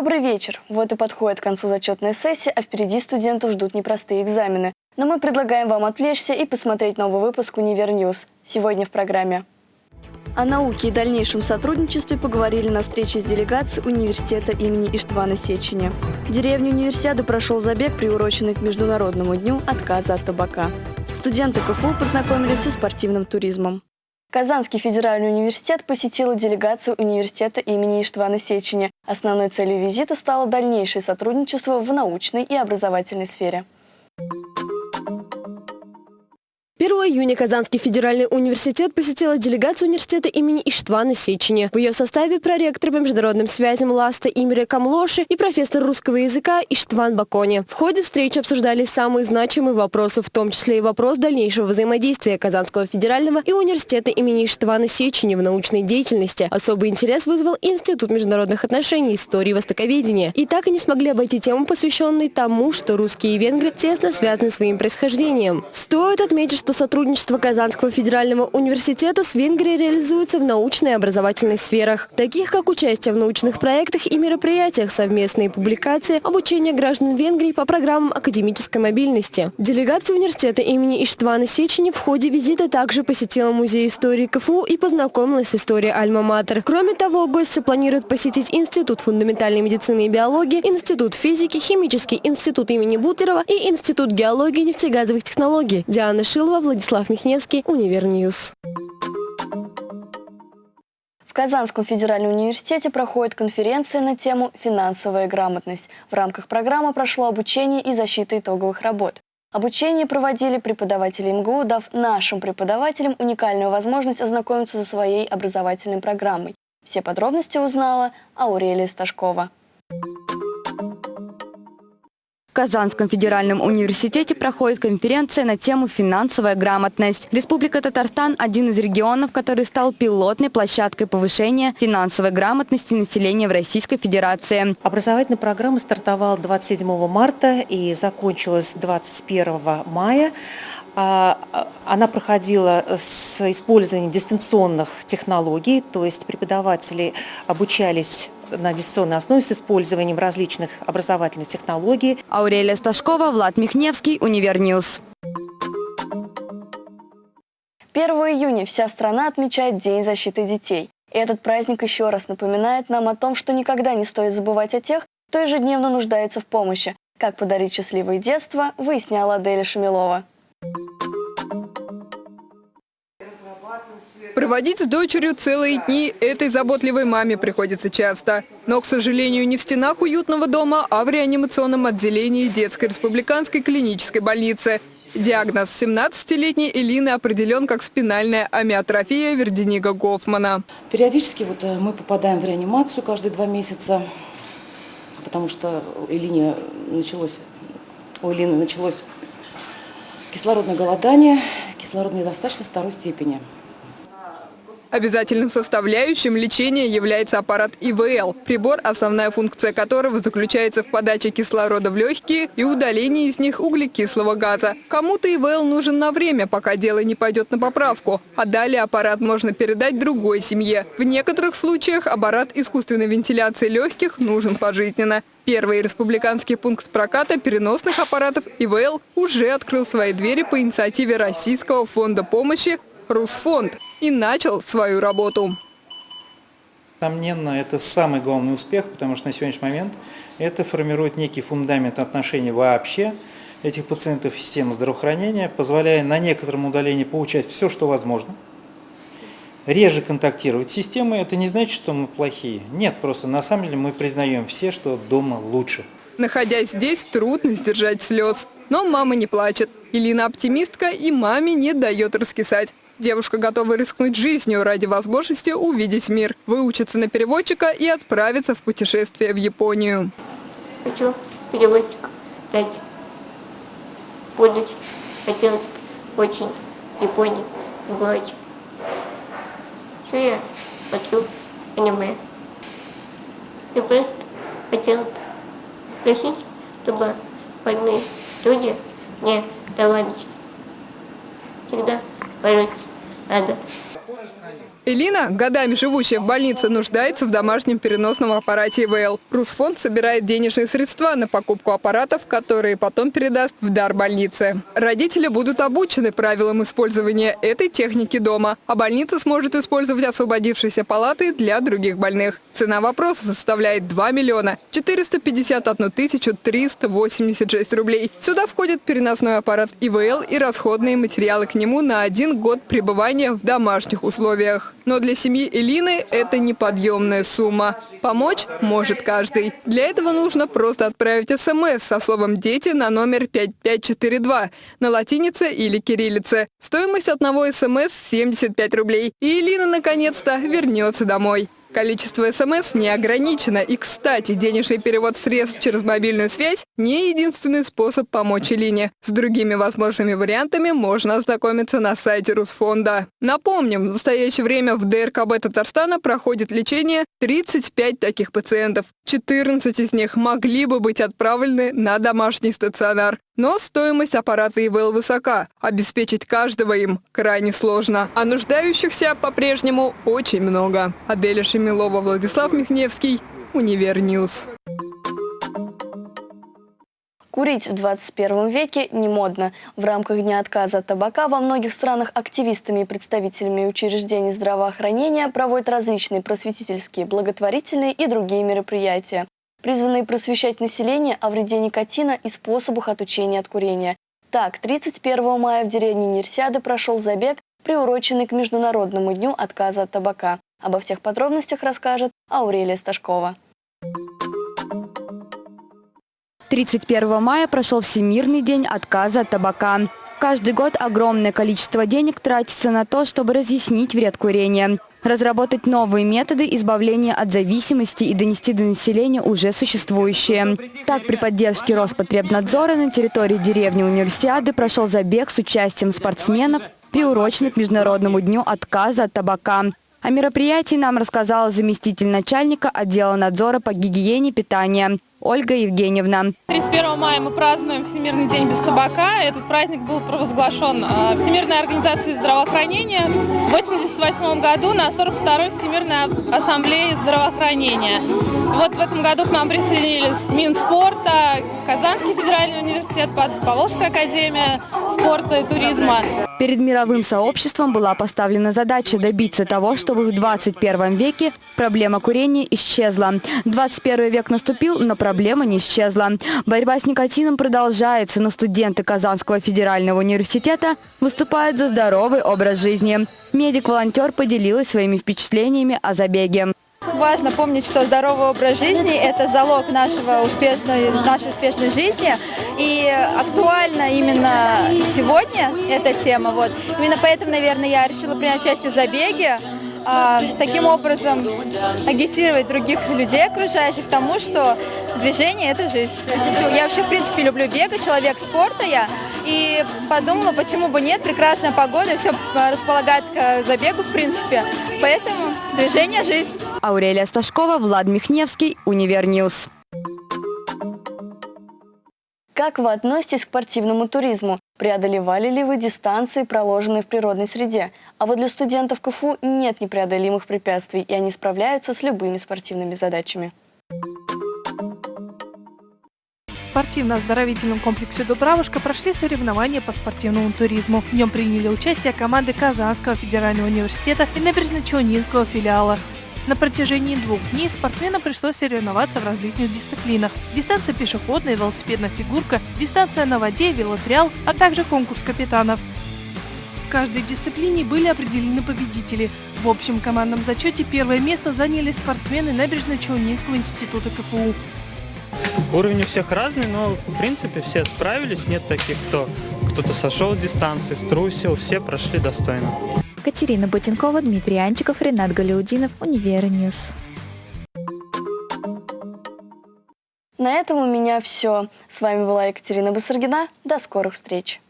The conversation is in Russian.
Добрый вечер. Вот и подходит к концу зачетная сессия, а впереди студентов ждут непростые экзамены. Но мы предлагаем вам отвлечься и посмотреть новый выпуск «Univer News». Сегодня в программе. О науке и дальнейшем сотрудничестве поговорили на встрече с делегацией университета имени Иштвана Сечени. В деревне универсиады прошел забег, приуроченный к Международному дню отказа от табака. Студенты КФУ познакомились со спортивным туризмом. Казанский федеральный университет посетила делегацию университета имени Иштвана Сечени. Основной целью визита стало дальнейшее сотрудничество в научной и образовательной сфере. 1 июня Казанский федеральный университет посетила делегация университета имени Иштвана Сечени. В ее составе проректор по международным связям Ласта Имре Камлоши и профессор русского языка Иштван Бакони. В ходе встречи обсуждались самые значимые вопросы, в том числе и вопрос дальнейшего взаимодействия Казанского федерального и университета имени Иштвана Сечени в научной деятельности. Особый интерес вызвал Институт международных отношений, истории и востоковедения. И так и не смогли обойти тему, посвященной тому, что русские и венгры тесно связаны своим происхождением. Стоит отметить, что что сотрудничество Казанского федерального университета с Венгрией реализуется в научной и образовательной сферах, таких как участие в научных проектах и мероприятиях, совместные публикации, обучение граждан Венгрии по программам академической мобильности. Делегация университета имени Иштвана Сечени в ходе визита также посетила музей истории КФУ и познакомилась с историей Альма-Матер. Кроме того, гости планируют посетить Институт фундаментальной медицины и биологии, Институт физики, Химический институт имени Бутлерова и Институт геологии и нефтегазовых технологий. Диана Шилова, Владислав Михневский, Univer News. В Казанском федеральном университете проходит конференция на тему «Финансовая грамотность». В рамках программы прошло обучение и защита итоговых работ. Обучение проводили преподаватели МГУ, дав нашим преподавателям уникальную возможность ознакомиться со своей образовательной программой. Все подробности узнала Аурелия Сташкова. В Казанском федеральном университете проходит конференция на тему «Финансовая грамотность». Республика Татарстан – один из регионов, который стал пилотной площадкой повышения финансовой грамотности населения в Российской Федерации. Образовательная программа стартовала 27 марта и закончилась 21 мая. А, а, она проходила с использованием дистанционных технологий, то есть преподаватели обучались на дистанционной основе с использованием различных образовательных технологий. Аурелия Сташкова, Влад Михневский, Univer News. 1 июня вся страна отмечает День защиты детей. И этот праздник еще раз напоминает нам о том, что никогда не стоит забывать о тех, кто ежедневно нуждается в помощи. Как подарить счастливое детство, выясняла Аделя Шамилова. Проводить с дочерью целые дни этой заботливой маме приходится часто. Но, к сожалению, не в стенах уютного дома, а в реанимационном отделении детской республиканской клинической больницы. Диагноз 17-летней Элины определен как спинальная амиотрофия Верденига Гофмана. Периодически вот э, мы попадаем в реанимацию каждые два месяца, потому что у Элине началось, у Элины началось кислородное голодание, кислородная недостаточность второй степени. Обязательным составляющим лечения является аппарат ИВЛ, прибор, основная функция которого заключается в подаче кислорода в легкие и удалении из них углекислого газа. Кому-то ИВЛ нужен на время, пока дело не пойдет на поправку, а далее аппарат можно передать другой семье. В некоторых случаях аппарат искусственной вентиляции легких нужен пожизненно. Первый республиканский пункт проката переносных аппаратов ИВЛ уже открыл свои двери по инициативе Российского фонда помощи «Русфонд» и начал свою работу. Несомненно, это самый главный успех, потому что на сегодняшний момент это формирует некий фундамент отношений вообще этих пациентов в системе здравоохранения, позволяя на некотором удалении получать все, что возможно. Реже контактировать с системой, это не значит, что мы плохие. Нет, просто на самом деле мы признаем все, что дома лучше. Находясь здесь, трудно сдержать слез. Но мама не плачет. Илина оптимистка и маме не дает раскисать. Девушка готова рискнуть жизнью ради возможности увидеть мир, выучиться на переводчика и отправиться в путешествие в Японию. Хочу переводчик стать. Будуть. Хотелось очень Японии побывать. Что я смотрю аниме. Я просто хотела спросить, чтобы больные люди не давались. Всегда lyrics and Элина, годами живущая в больнице, нуждается в домашнем переносном аппарате ИВЛ. Русфонд собирает денежные средства на покупку аппаратов, которые потом передаст в дар больнице. Родители будут обучены правилам использования этой техники дома, а больница сможет использовать освободившиеся палаты для других больных. Цена вопроса составляет 2 миллиона 451 тысячу 386 рублей. Сюда входит переносной аппарат ИВЛ и расходные материалы к нему на один год пребывания в домашних условиях. Но для семьи Элины это неподъемная сумма. Помочь может каждый. Для этого нужно просто отправить смс со словом «Дети» на номер 5542 на латинице или кириллице. Стоимость одного смс – 75 рублей. И Элина наконец-то вернется домой. Количество СМС не ограничено. И, кстати, денежный перевод средств через мобильную связь – не единственный способ помочь Илине. С другими возможными вариантами можно ознакомиться на сайте Русфонда. Напомним, в настоящее время в ДРКБ Татарстана проходит лечение 35 таких пациентов. 14 из них могли бы быть отправлены на домашний стационар. Но стоимость аппарата ИВЛ высока. Обеспечить каждого им крайне сложно. А нуждающихся по-прежнему очень много. Аделя Шемилова, Владислав Михневский, Univer News. Курить в 21 веке не модно. В рамках Дня отказа от табака во многих странах активистами и представителями учреждений здравоохранения проводят различные просветительские, благотворительные и другие мероприятия призванные просвещать население о вреде никотина и способах отучения от курения. Так, 31 мая в деревне Нерсиады прошел забег, приуроченный к Международному дню отказа от табака. Обо всех подробностях расскажет Аурелия Сташкова. 31 мая прошел Всемирный день отказа от табака. Каждый год огромное количество денег тратится на то, чтобы разъяснить вред курения разработать новые методы избавления от зависимости и донести до населения уже существующие. Так, при поддержке Роспотребнадзора на территории деревни Универсиады прошел забег с участием спортсменов, приуроченный к Международному дню отказа от табака. О мероприятии нам рассказала заместитель начальника отдела надзора по гигиене питания Ольга Евгеньевна. 31 мая мы празднуем Всемирный день без табака. Этот праздник был провозглашен а, Всемирной организацией здравоохранения в 1988 году на 42-й Всемирной ассамблее здравоохранения. Вот в этом году к нам присоединились Минспорта, Казанский федеральный университет, Поволжская академия спорта и туризма. Перед мировым сообществом была поставлена задача добиться того, чтобы в 21 веке проблема курения исчезла. 21 век наступил, но проблема не исчезла. Борьба с никотином продолжается, но студенты Казанского федерального университета выступают за здоровый образ жизни. Медик-волонтер поделилась своими впечатлениями о забеге. Важно помнить, что здоровый образ жизни – это залог нашего успешной, нашей успешной жизни. И актуально именно сегодня эта тема. Вот. Именно поэтому, наверное, я решила принять участие в забеге. А, таким образом агитировать других людей окружающих тому, что движение – это жизнь. Я вообще, в принципе, люблю бегать, человек спорта я, и подумала, почему бы нет, прекрасная погода, все располагает к забегу, в принципе, поэтому движение – жизнь. Аурелия Сташкова, Влад Михневский, Univer News. Как вы относитесь к спортивному туризму? Преодолевали ли вы дистанции, проложенные в природной среде? А вот для студентов КФУ нет непреодолимых препятствий, и они справляются с любыми спортивными задачами. В спортивно-оздоровительном комплексе «Дубравушка» прошли соревнования по спортивному туризму. В нем приняли участие команды Казанского федерального университета и Набережно-Челнинского филиала. На протяжении двух дней спортсменам пришлось соревноваться в различных дисциплинах. Дистанция пешеходная, велосипедная фигурка, дистанция на воде, велотриал, а также конкурс капитанов. В каждой дисциплине были определены победители. В общем командном зачете первое место заняли спортсмены Набережно-Челнинского института КФУ. Уровень у всех разный, но в принципе все справились. Нет таких, кто кто-то сошел дистанции, струсил, все прошли достойно. Катерина Ботенкова, Дмитрий Анчиков, Ренат Галиудинов, Univer News. На этом у меня все. С вами была Екатерина Басаргина. До скорых встреч.